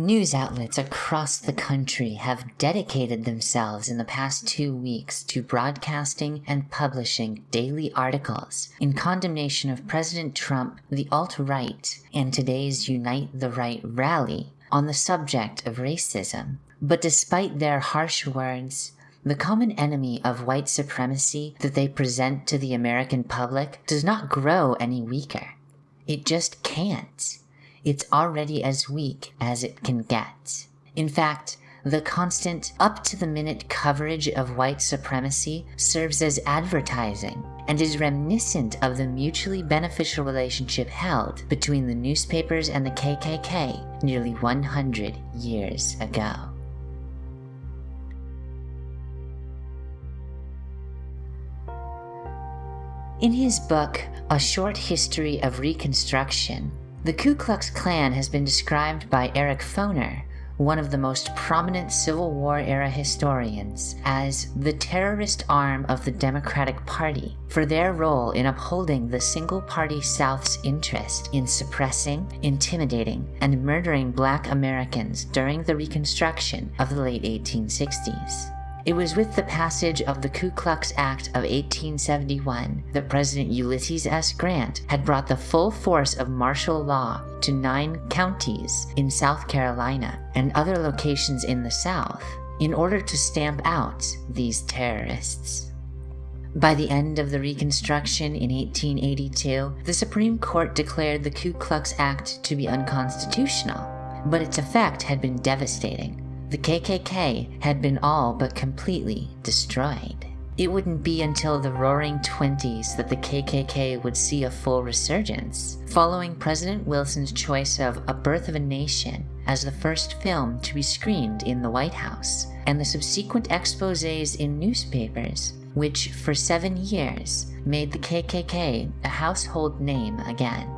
News outlets across the country have dedicated themselves in the past two weeks to broadcasting and publishing daily articles in condemnation of President Trump, the alt right, and today's Unite the Right rally on the subject of racism. But despite their harsh words, the common enemy of white supremacy that they present to the American public does not grow any weaker. It just can't it's already as weak as it can get. In fact, the constant up to the minute coverage of white supremacy serves as advertising and is reminiscent of the mutually beneficial relationship held between the newspapers and the KKK nearly 100 years ago. In his book, A Short History of Reconstruction, the Ku Klux Klan has been described by Eric Foner, one of the most prominent Civil War era historians, as the terrorist arm of the Democratic Party for their role in upholding the single party South's interest in suppressing, intimidating, and murdering black Americans during the Reconstruction of the late 1860s. It was with the passage of the Ku Klux Act of 1871 that President Ulysses S. Grant had brought the full force of martial law to nine counties in South Carolina and other locations in the South in order to stamp out these terrorists. By the end of the Reconstruction in 1882, the Supreme Court declared the Ku Klux Act to be unconstitutional, but its effect had been devastating the KKK had been all but completely destroyed. It wouldn't be until the roaring 20s that the KKK would see a full resurgence, following President Wilson's choice of A Birth of a Nation as the first film to be screened in the White House, and the subsequent exposés in newspapers, which for seven years made the KKK a household name again.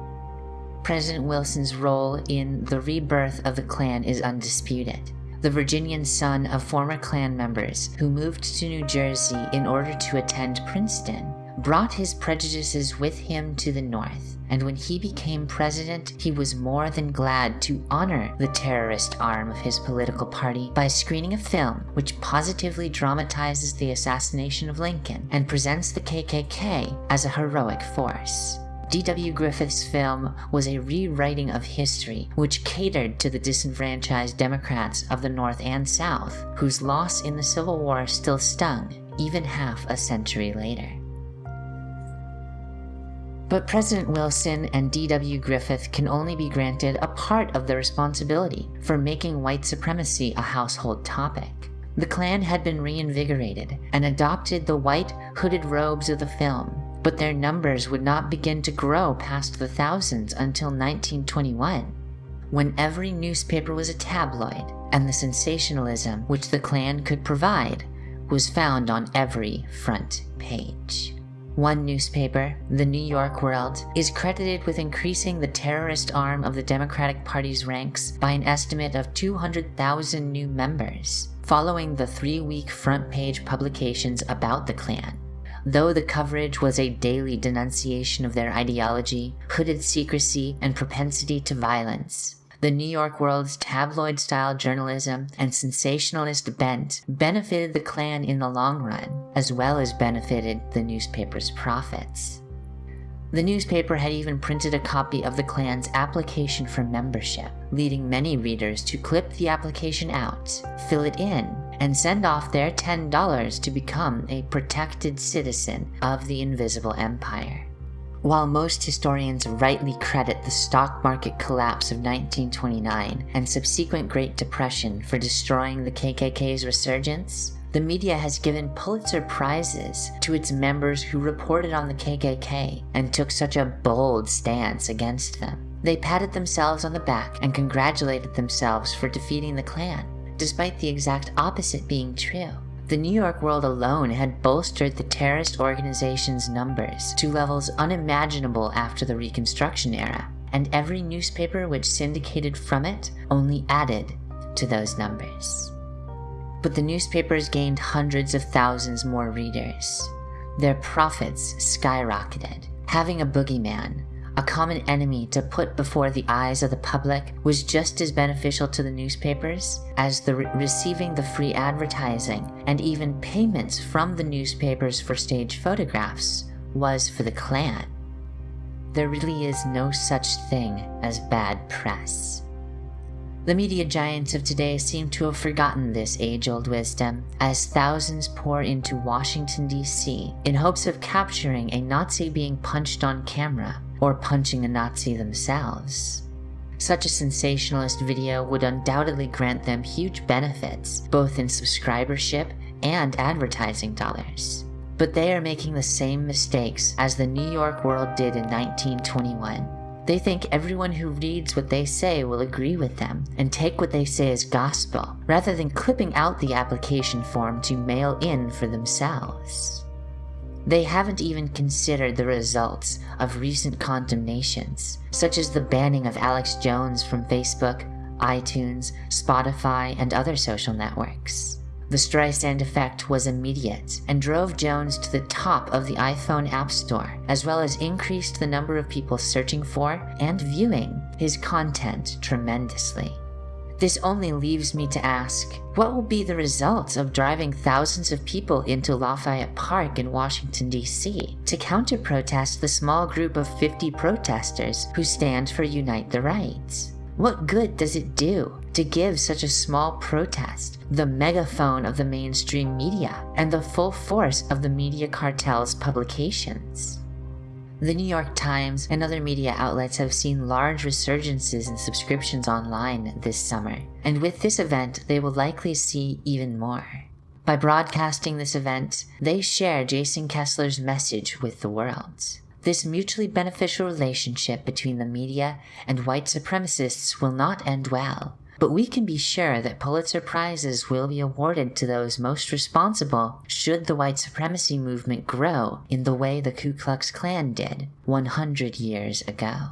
President Wilson's role in the rebirth of the Klan is undisputed the Virginian son of former Klan members who moved to New Jersey in order to attend Princeton, brought his prejudices with him to the North, and when he became president, he was more than glad to honor the terrorist arm of his political party by screening a film which positively dramatizes the assassination of Lincoln and presents the KKK as a heroic force. D.W. Griffith's film was a rewriting of history which catered to the disenfranchised Democrats of the North and South, whose loss in the Civil War still stung even half a century later. But President Wilson and D.W. Griffith can only be granted a part of the responsibility for making white supremacy a household topic. The Klan had been reinvigorated and adopted the white hooded robes of the film but their numbers would not begin to grow past the thousands until 1921, when every newspaper was a tabloid and the sensationalism which the Klan could provide was found on every front page. One newspaper, the New York World, is credited with increasing the terrorist arm of the Democratic Party's ranks by an estimate of 200,000 new members, following the three week front page publications about the Klan. Though the coverage was a daily denunciation of their ideology, hooded secrecy, and propensity to violence, the New York World's tabloid style journalism and sensationalist bent benefited the Klan in the long run, as well as benefited the newspaper's profits. The newspaper had even printed a copy of the Klan's application for membership, leading many readers to clip the application out, fill it in, and send off their $10 to become a protected citizen of the Invisible Empire. While most historians rightly credit the stock market collapse of 1929 and subsequent Great Depression for destroying the KKK's resurgence, the media has given Pulitzer Prizes to its members who reported on the KKK and took such a bold stance against them. They patted themselves on the back and congratulated themselves for defeating the Klan, despite the exact opposite being true. The New York World alone had bolstered the terrorist organization's numbers to levels unimaginable after the Reconstruction era, and every newspaper which syndicated from it only added to those numbers but the newspapers gained hundreds of thousands more readers. Their profits skyrocketed. Having a boogeyman, a common enemy to put before the eyes of the public, was just as beneficial to the newspapers as the re- receiving the free advertising and even payments from the newspapers for stage photographs was for the Klan. There really is no such thing as bad press. The media giants of today seem to have forgotten this age old wisdom as thousands pour into Washington, D.C. in hopes of capturing a Nazi being punched on camera or punching a Nazi themselves. Such a sensationalist video would undoubtedly grant them huge benefits, both in subscribership and advertising dollars. But they are making the same mistakes as the New York World did in 1921 they think everyone who reads what they say will agree with them and take what they say as gospel, rather than clipping out the application form to mail in for themselves. They haven't even considered the results of recent condemnations, such as the banning of Alex Jones from Facebook, iTunes, Spotify, and other social networks. The Streisand effect was immediate and drove Jones to the top of the iPhone App Store, as well as increased the number of people searching for and viewing his content tremendously. This only leaves me to ask what will be the result of driving thousands of people into Lafayette Park in Washington, D.C. to counter protest the small group of 50 protesters who stand for Unite the Right? What good does it do to give such a small protest the megaphone of the mainstream media and the full force of the media cartel's publications? The New York Times and other media outlets have seen large resurgences in subscriptions online this summer, and with this event, they will likely see even more. By broadcasting this event, they share Jason Kessler's message with the world. This mutually beneficial relationship between the media and white supremacists will not end well, but we can be sure that Pulitzer Prizes will be awarded to those most responsible should the white supremacy movement grow in the way the Ku Klux Klan did 100 years ago.